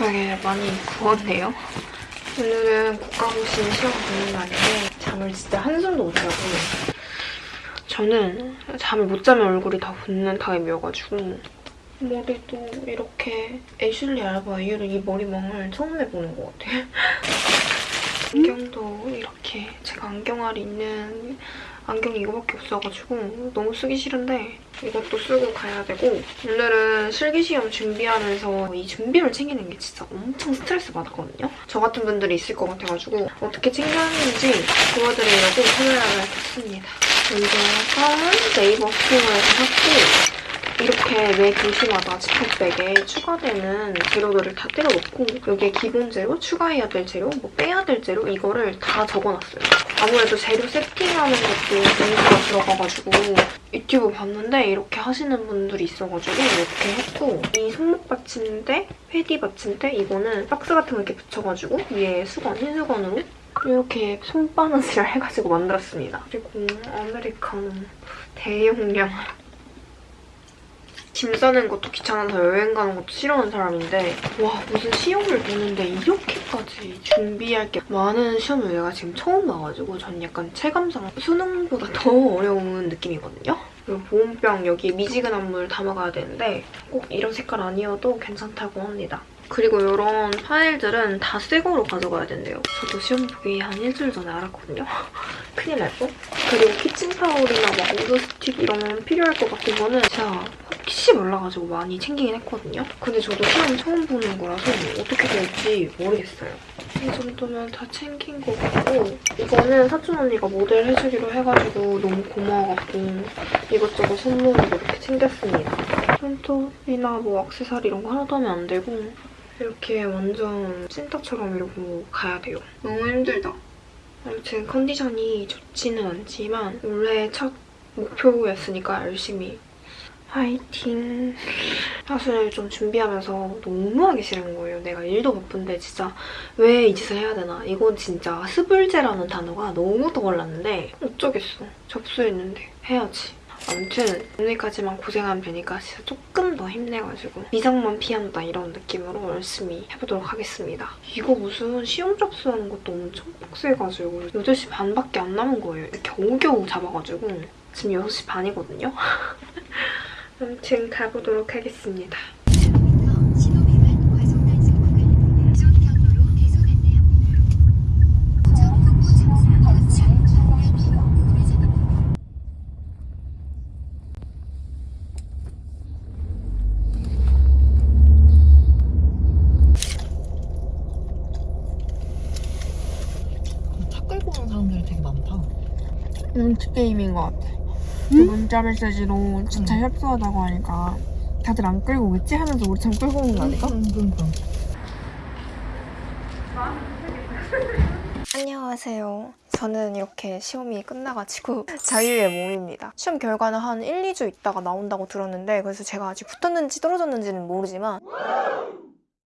되게 많이 구웠네요. 오늘은 국가고시 시험 보는 날인데 잠을 진짜 한숨도 못 자고 저는 잠을 못 자면 얼굴이 다 붓는 타입이어가지고 머리도 이렇게 애슐리 알바 이후로 이 머리망을 처음 해보는 것 같아요. 안경도 이렇게 제가 안경알이 있는 안경이 이거밖에 없어가지고 너무 쓰기 싫은데 이것도 쓰고 가야 되고 오늘은 실기시험 준비하면서 이 준비를 챙기는 게 진짜 엄청 스트레스 받았거든요. 저 같은 분들이 있을 것 같아가지고 어떻게 챙겨하는지 보여드리려고 카메라를 켰습니다. 껌은 네이버 스토어에서 샀고 이렇게 매 교시마다 지퍼백에 추가되는 재료들을 다 때려 넣고 여기에 기본 재료, 추가해야 될 재료, 뭐 빼야 될 재료 이거를 다 적어놨어요. 아무래도 재료 세팅하는 것도 공부가 들어가가지고 유튜브 봤는데 이렇게 하시는 분들이 있어가지고 이렇게 했고 이 손목 받침대, 패디 받침대 이거는 박스 같은 거 이렇게 붙여가지고 위에 수건, 흰 수건으로 이렇게 손바느질을 해가지고 만들었습니다. 그리고 아메리카노 대용량 짐 싸는 것도 귀찮아서 여행 가는 것도 싫어하는 사람인데 와 무슨 시험을 보는데 이렇게까지 준비할 게 많은 시험을 내가 지금 처음 봐가지고 전 약간 체감상 수능보다 더 어려운 느낌이거든요. 그리고 보온병 여기에 미지근한 물 담아가야 되는데 꼭 이런 색깔 아니어도 괜찮다고 합니다. 그리고 이런 파일들은 다 새 거로 가져가야 된대요. 저도 시험 보기 한 일주일 전에 알았거든요. 큰일 날 뻔. 그리고 키친 타올이나 막 우드스틱 이런 필요할 것 같은 거는 제가 혹시 몰라가지고 많이 챙기긴 했거든요. 근데 저도 시험 처음 보는 거라서 어떻게 될지 모르겠어요. 이 정도면 다 챙긴 것 같고 이거는 사촌 언니가 모델 해주기로 해가지고 너무 고마워갖고 이것저것 선물로 이렇게 챙겼습니다. 손톱이나 뭐 액세서리 이런 거 하나도 하면 안 되고 이렇게 완전 찐따처럼 이러고 가야 돼요. 너무 힘들다. 아무튼 컨디션이 좋지는 않지만 원래 첫 목표였으니까 열심히 화이팅! 사실 좀 준비하면서 너무 하기 싫은 거예요. 내가 일도 바쁜데 진짜 왜 이 짓을 해야 되나. 이건 진짜 스불제라는 단어가 너무 떠올랐는데 어쩌겠어. 접수했는데 해야지. 아무튼 오늘까지만 고생하면 되니까 진짜 조금 더 힘내가지고 미장만 피한다 이런 느낌으로 열심히 해보도록 하겠습니다. 이거 무슨 시험 접수하는 것도 엄청 빡세가지고 8시 반밖에 안 남은 거예요. 겨우겨우 잡아가지고 지금 6시 반이거든요. 아무튼 가보도록 하겠습니다. 신호 위반 과속단속 구간 쪽 경로로 계속 안내합니다. 전 국부 정사 전 중량기로 우회전입니다. 차 끌고 오는 사람들이 되게 많다. 눈치 게임인 것 같아. 그 문자 메시지로 진짜 협소하다고 하니까 다들 안 끌고 오겠지 하면서 우리 참 끌고 오는 거 아닐까? 응, 그러니까. 안녕하세요. 저는 이렇게 시험이 끝나가지고 자유의 몸입니다. 시험 결과는 한 1, 2주 있다가 나온다고 들었는데 그래서 제가 아직 붙었는지 떨어졌는지는 모르지만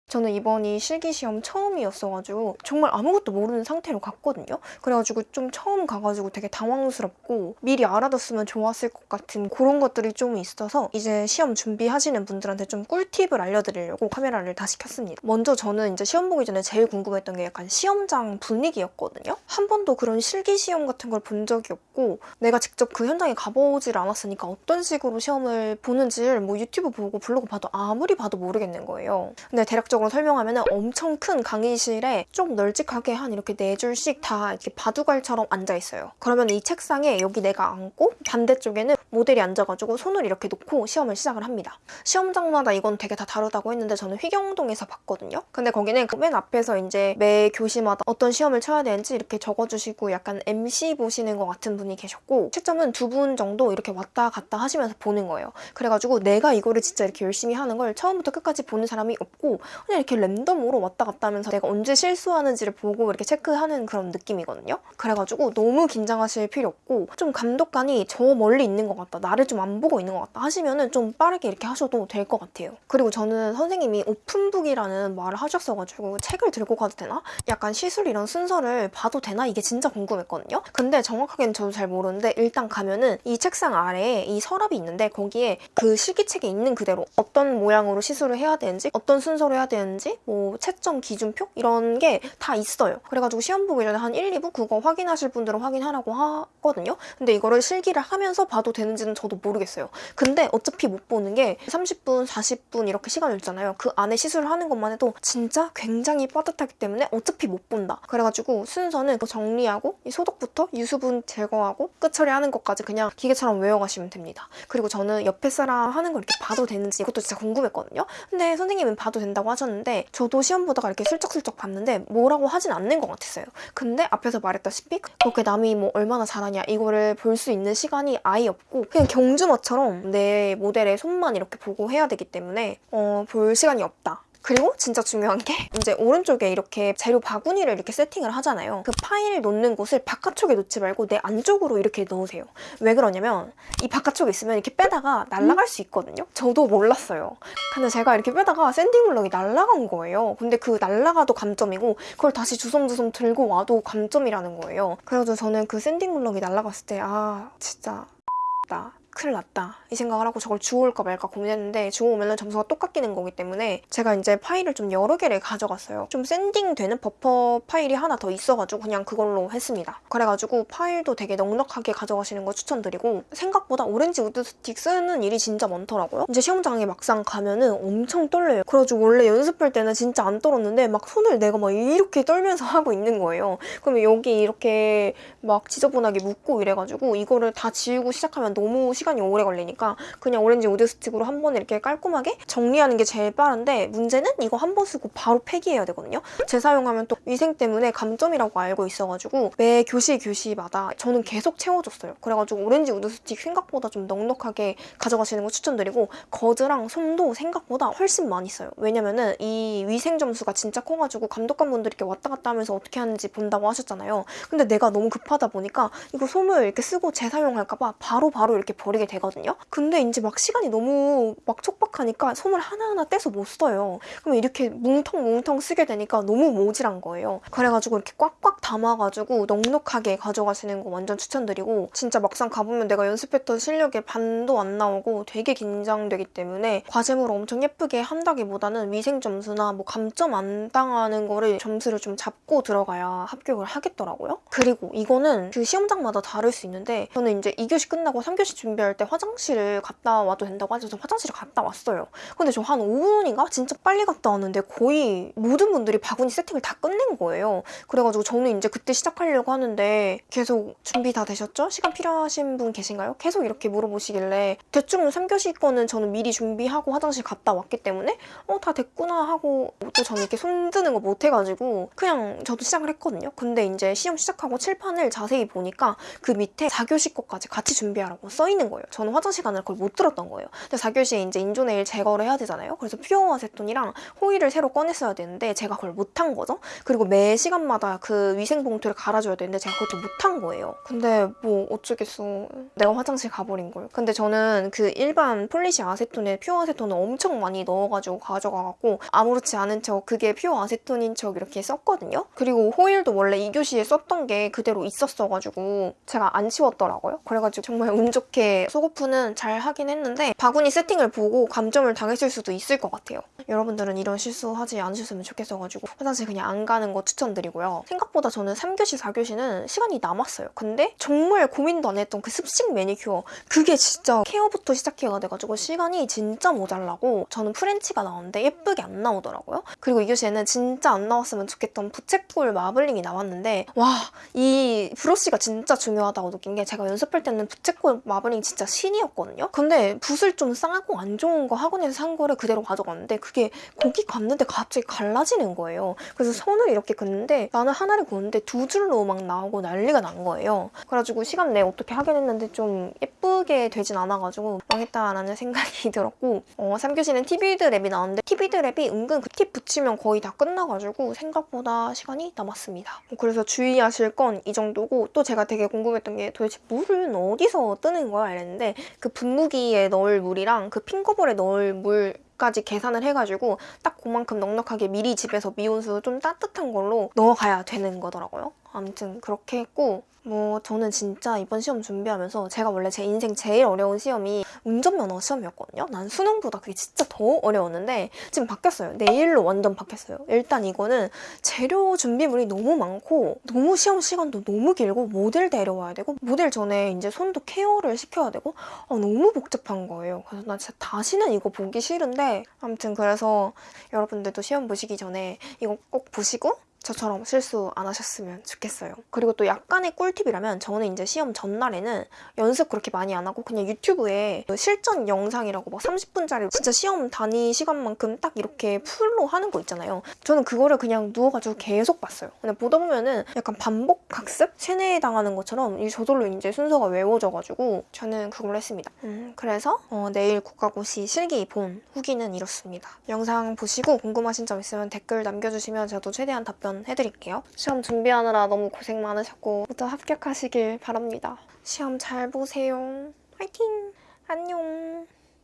저는 이번이 실기시험 처음이었어가지고 정말 아무것도 모르는 상태로 갔거든요. 그래가지고 좀 처음 가가지고 되게 당황스럽고 미리 알아뒀으면 좋았을 것 같은 그런 것들이 좀 있어서 이제 시험 준비하시는 분들한테 좀 꿀팁을 알려드리려고 카메라를 다시 켰습니다. 먼저 저는 이제 시험 보기 전에 제일 궁금했던 게 약간 시험장 분위기였거든요. 한 번도 그런 실기시험 같은 걸 본 적이 없고 내가 직접 그 현장에 가보질 않았으니까 어떤 식으로 시험을 보는지를 뭐 유튜브 보고 블로그 봐도 아무리 봐도 모르겠는 거예요. 근데 대략적으로 설명하면 엄청 큰 강의실에 좀 널찍하게 한 이렇게 네 줄씩 다 이렇게 바둑알처럼 앉아 있어요. 그러면 이 책상에 여기 내가 앉고 반대쪽에는 모델이 앉아가지고 손을 이렇게 놓고 시험을 시작을 합니다. 시험장마다 이건 되게 다 다르다고 했는데 저는 휘경동에서 봤거든요. 근데 거기는 그맨 앞에서 이제 매 교시마다 어떤 시험을 쳐야 되는지 이렇게 적어주시고 약간 MC 보시는 것 같은 분이 계셨고 채점은 두 분 정도 이렇게 왔다 갔다 하시면서 보는 거예요. 그래가지고 내가 이거를 진짜 이렇게 열심히 하는 걸 처음부터 끝까지 보는 사람이 없고 그냥 이렇게 랜덤으로 왔다 갔다 하면서 내가 언제 실수하는지를 보고 이렇게 체크하는 그런 느낌이거든요. 그래가지고 너무 긴장하실 필요 없고 좀 감독관이 저 멀리 있는 것 같다. 나를 좀 안 보고 있는 것 같다 하시면은 좀 빠르게 이렇게 하셔도 될 것 같아요. 그리고 저는 선생님이 오픈북이라는 말을 하셨어가지고 책을 들고 가도 되나? 약간 시술 이런 순서를 봐도 되나? 이게 진짜 궁금했거든요. 근데 정확하게는 저도 잘 모르는데 일단 가면은 이 책상 아래에 이 서랍이 있는데 거기에 그 실기책에 있는 그대로 어떤 모양으로 시술을 해야 되는지 어떤 순서로 해야 되는지 되는지 뭐 채점 기준표 이런 게 다 있어요. 그래가지고 시험 보기 전에 한 1, 2부 그거 확인하실 분들은 확인하라고 하거든요. 근데 이거를 실기를 하면서 봐도 되는지는 저도 모르겠어요. 근데 어차피 못 보는 게 30분, 40분 이렇게 시간이 있잖아요. 그 안에 시술을 하는 것만 해도 진짜 굉장히 빠듯하기 때문에 어차피 못 본다. 그래가지고 순서는 그 정리하고 이 소독부터 유수분 제거하고 끝 처리하는 것까지 그냥 기계처럼 외워가시면 됩니다. 그리고 저는 옆에 사람 하는 걸 이렇게 봐도 되는지 이것도 진짜 궁금했거든요. 근데 선생님은 봐도 된다고 하셨는데 저도 시험 보다가 이렇게 슬쩍슬쩍 봤는데 뭐라고 하진 않는 것 같았어요. 근데 앞에서 말했다시피 그렇게 남이 뭐 얼마나 잘하냐 이거를 볼 수 있는 시간이 아예 없고 그냥 경주마처럼 내 모델의 손만 이렇게 보고 해야 되기 때문에 어, 볼 시간이 없다. 그리고 진짜 중요한 게 이제 오른쪽에 이렇게 재료 바구니를 이렇게 세팅을 하잖아요. 그 파일 놓는 곳을 바깥쪽에 놓지 말고 내 안쪽으로 이렇게 넣으세요. 왜 그러냐면 이 바깥쪽에 있으면 이렇게 빼다가 날아갈 수 있거든요. 저도 몰랐어요. 근데 제가 이렇게 빼다가 sanding block이 날아간 거예요. 근데 그 날아가도 감점이고 그걸 다시 주섬주섬 들고 와도 감점이라는 거예요. 그래서 저는 그 sanding block이 날아갔을 때 아 진짜 나 큰일 났다. 이 생각을 하고 저걸 주워올까 말까 고민했는데 주워오면 점수가 똑같이 깎이는 거기 때문에 제가 이제 파일을 좀 여러 개를 가져갔어요. 좀 sanding되는 buffer file이 하나 더 있어가지고 그냥 그걸로 했습니다. 그래가지고 file도 되게 넉넉하게 가져가시는 거 추천드리고 생각보다 orange wood stick 쓰는 일이 진짜 많더라고요. 이제 시험장에 막상 가면은 엄청 떨려요. 그래가지고 원래 연습할 때는 진짜 안 떨었는데 막 손을 내가 막 이렇게 떨면서 하고 있는 거예요. 그러면 여기 이렇게 막 지저분하게 묻고 이래가지고 이거를 다 지우고 시작하면 너무 시간이 오래 걸리니까 그냥 orange wood stick으로 한 번에 이렇게 깔끔하게 정리하는 게 제일 빠른데 문제는 이거 한 번 쓰고 바로 폐기해야 되거든요. 재사용하면 또 위생 때문에 감점이라고 알고 있어가지고 매 교시 교시마다 저는 계속 채워줬어요. 그래가지고 orange wood stick 생각보다 좀 넉넉하게 가져가시는 거 추천드리고 거즈랑 솜도 생각보다 훨씬 많이 써요. 왜냐면은 이 위생 점수가 진짜 커가지고 감독관분들이 이렇게 왔다 갔다 하면서 어떻게 하는지 본다고 하셨잖아요. 근데 내가 너무 급하다 보니까 이거 솜을 이렇게 쓰고 재사용할까봐 바로바로 이렇게 버리게 되거든요. 근데 이제 막 시간이 너무 막 촉박하니까 솜을 하나하나 떼서 못 써요. 그러면 이렇게 뭉텅뭉텅 쓰게 되니까 너무 모질한 거예요. 그래가지고 이렇게 꽉꽉 담아가지고 넉넉하게 가져가시는 거 완전 추천드리고 진짜 막상 가보면 내가 연습했던 실력의 반도 안 나오고 되게 긴장되기 때문에 과제물 엄청 예쁘게 한다기보다는 위생 점수나 뭐 감점 안 당하는 거를 점수를 좀 잡고 들어가야 합격을 하겠더라고요. 그리고 이거는 그 시험장마다 다를 수 있는데 저는 이제 2교시 끝나고 3교시 준비 할때 화장실을 갔다 와도 된다고 하셔서 화장실을 갔다 왔어요. 근데 저 한 5분인가? 진짜 빨리 갔다 왔는데 거의 모든 분들이 바구니 세팅을 다 끝낸 거예요. 그래가지고 저는 이제 그때 시작하려고 하는데 계속 준비 다 되셨죠? 시간 필요하신 분 계신가요? 계속 이렇게 물어보시길래 대충 3교시 거는 저는 미리 준비하고 화장실 갔다 왔기 때문에 어 다 됐구나 하고 또 저는 이렇게 손드는 거 못해가지고 그냥 저도 시작을 했거든요. 근데 이제 시험 시작하고 칠판을 자세히 보니까 그 밑에 4교시 거까지 같이 준비하라고 써 있는 거예요. 저는 화장실 가느라 그걸 못 들었던 거예요. 근데 4교시에 이제 인조네일 제거를 해야 되잖아요. 그래서 퓨어 아세톤이랑 호일을 새로 꺼냈어야 되는데 제가 그걸 못한 거죠. 그리고 매 시간마다 그 위생 봉투를 갈아줘야 되는데 제가 그것도 못한 거예요. 근데 뭐 어쩌겠어. 내가 화장실 가버린 걸. 근데 저는 그 일반 polish 아세톤에 pure 아세톤을 엄청 많이 넣어가지고 가져가갖고 아무렇지 않은 척 그게 pure 아세톤인 척 이렇게 썼거든요. 그리고 호일도 원래 2교시에 썼던 게 그대로 있었어가지고 제가 안 치웠더라고요. 그래가지고 정말 운 좋게 soak off는 잘 하긴 했는데 바구니 세팅을 보고 감점을 당했을 수도 있을 것 같아요. 여러분들은 이런 실수하지 않으셨으면 좋겠어가지고 화장실 그냥 안 가는 거 추천드리고요. 생각보다 저는 3교시, 4교시는 시간이 남았어요. 근데 정말 고민도 안 했던 그 습식 매니큐어 그게 진짜 케어부터 시작해야 돼가지고 시간이 진짜 모자라고 저는 French가 나왔는데 예쁘게 안 나오더라고요. 그리고 이 교시에는 진짜 안 나왔으면 좋겠던 부채꼴 마블링이 나왔는데 와 이 브러쉬가 진짜 중요하다고 느낀 게 제가 연습할 때는 부채꼴 마블링 진짜 신이었거든요. 근데 붓을 좀 싸고 안 좋은 거 학원에서 산 거를 그대로 가져갔는데 그게 고기 감는데 갑자기 갈라지는 거예요. 그래서 손을 이렇게 긋는데 나는 하나를 긋는데 두 줄로 막 나오고 난리가 난 거예요. 그래가지고 시간 내에 어떻게 하긴 했는데 좀 예쁘게 되진 않아가지고 망했다라는 생각이 들었고 어, 3교시는 티비드 랩이 나왔는데 티비드 랩이 은근 그 팁 붙이면 거의 다 끝나가지고 생각보다 시간이 남았습니다. 그래서 주의하실 건 이 정도고 또 제가 되게 궁금했던 게 도대체 물은 어디서 뜨는 거야 이랬는데 그 분무기에 넣을 물이랑 그 핑거볼에 넣을 물 까지 계산을 해가지고 딱 그만큼 넉넉하게 미리 집에서 미온수 좀 따뜻한 걸로 넣어가야 되는 거더라고요. 아무튼 그렇게 했고 뭐 저는 진짜 이번 시험 준비하면서 제가 원래 제 인생 제일 어려운 시험이 운전면허 시험이었거든요. 난 수능보다 그게 진짜 더 어려웠는데 지금 바뀌었어요. 내일로 완전 바뀌었어요. 일단 이거는 재료 준비물이 너무 많고 너무 시험 시간도 너무 길고 모델 데려와야 되고 모델 전에 이제 손도 케어를 시켜야 되고 아, 너무 복잡한 거예요. 그래서 나 진짜 다시는 이거 보기 싫은데 아무튼 그래서 여러분들도 시험 보시기 전에 이거 꼭 보시고 저처럼 실수 안 하셨으면 좋겠어요. 그리고 또 약간의 꿀팁이라면 저는 이제 시험 전날에는 연습 그렇게 많이 안 하고 그냥 유튜브에 그 실전 영상이라고 막 30분짜리 진짜 시험 단위 시간만큼 딱 이렇게 풀로 하는 거 있잖아요. 저는 그거를 그냥 누워가지고 계속 봤어요. 근데 보다 보면은 약간 반복 학습? 세뇌 당하는 것처럼 이 저절로 이제 순서가 외워져가지고 저는 그걸로 했습니다. 음, 그래서 어, 내일 국가고시 실기 본 후기는 이렇습니다. 영상 보시고 궁금하신 점 있으면 댓글 남겨주시면 저도 최대한 답변 해드릴게요. 시험 준비하느라 너무 고생 많으셨고 모두 합격하시길 바랍니다. 시험 잘 보세요. 화이팅! 안녕!